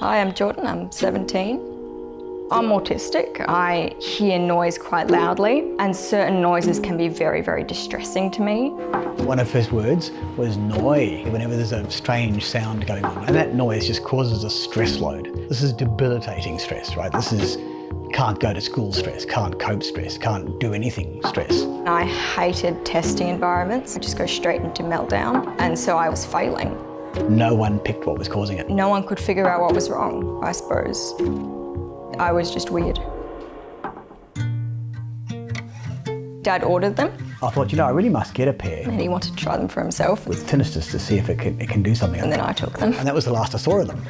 Hi, I'm Jordan, I'm 17. I'm autistic. I hear noise quite loudly and certain noises can be very, very distressing to me. One of his words was noi, whenever there's a strange sound going on. And that noise just causes a stress load. This is debilitating stress, right? This is can't go to school stress, can't cope stress, can't do anything stress. I hated testing environments. I just go straight into meltdown and so I was failing. No one picked what was causing it. No one could figure out what was wrong, I suppose. I was just weird. Dad ordered them I thought, you know, I really must get a pair and he wanted to try them for himself with tinnitus to see if it can, it can do something. and then I took them. And that was the last I saw of them.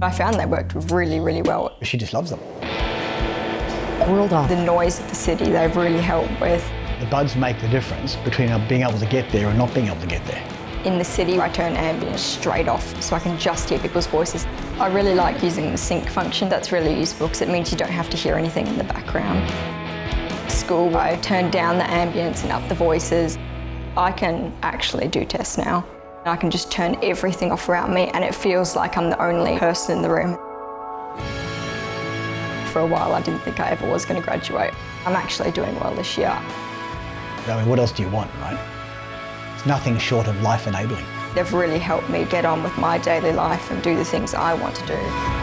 I found they worked really, really well. She just loves them. World off. The noise of the city they've really helped with. The buds make the difference between being able to get there and not being able to get there. In the city, I turn ambient straight off so I can just hear people's voices. I really like using the sync function. That's really useful because it means you don't have to hear anything in the background. School, I turn down the ambience and up the voices. I can actually do tests now. I can just turn everything off around me and it feels like I'm the only person in the room. For a while, I didn't think I ever was going to graduate. I'm actually doing well this year. I mean, what else do you want, right? It's nothing short of life enabling. They've really helped me get on with my daily life and do the things I want to do.